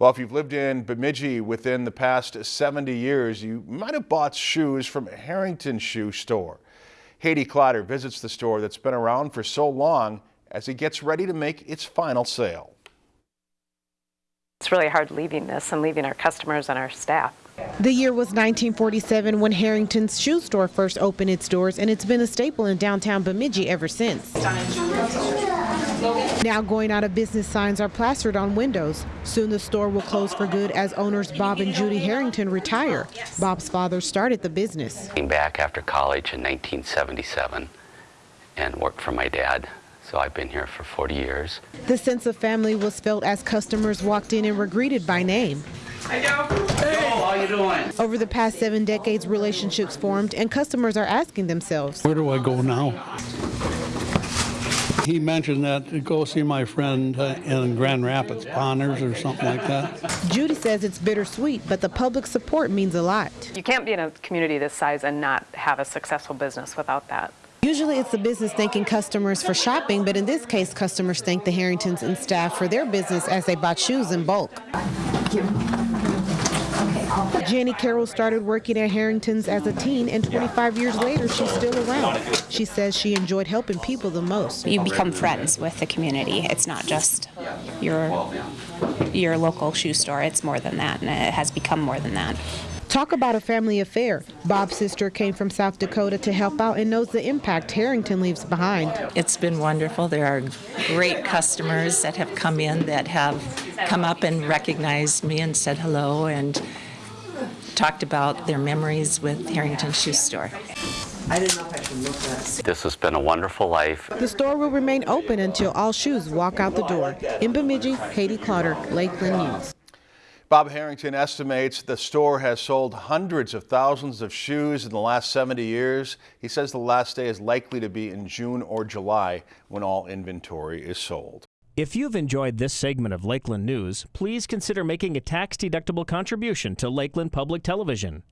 Well, if you've lived in Bemidji within the past 70 years, you might have bought shoes from Harrington Shoe Store. Haydee Clotter visits the store that's been around for so long as it gets ready to make its final sale. It's really hard leaving this and leaving our customers and our staff. The year was 1947 when Harrington's shoe store first opened its doors, and it's been a staple in downtown Bemidji ever since. Now going out of business signs are plastered on windows. Soon the store will close for good as owners Bob and Judy Harrington retire. Bob's father started the business. Came back after college in 1977 and worked for my dad. So I've been here for 40 years. The sense of family was felt as customers walked in and were greeted by name. Hey, Yo, how you doing? Over the past seven decades, relationships formed, and customers are asking themselves, Where do I go now? He mentioned that to go see my friend uh, in Grand Rapids, Ponners or something like that. Judy says it's bittersweet, but the public support means a lot. You can't be in a community this size and not have a successful business without that. Usually it's the business thanking customers for shopping, but in this case, customers thank the Harringtons and staff for their business as they bought shoes in bulk. Jenny Carroll started working at Harrington's as a teen, and 25 years later, she's still around. She says she enjoyed helping people the most. You become friends with the community. It's not just your your local shoe store. It's more than that, and it has become more than that. Talk about a family affair. Bob's sister came from South Dakota to help out and knows the impact Harrington leaves behind. It's been wonderful. There are great customers that have come in that have come up and recognized me and said hello and talked about their memories with Harrington Shoe Store. This has been a wonderful life. The store will remain open until all shoes walk out the door. In Bemidji, Haydee Clotter, Lakeland News. Bob Harrington estimates the store has sold hundreds of thousands of shoes in the last 70 years. He says the last day is likely to be in June or July when all inventory is sold. If you've enjoyed this segment of Lakeland News, please consider making a tax-deductible contribution to Lakeland Public Television.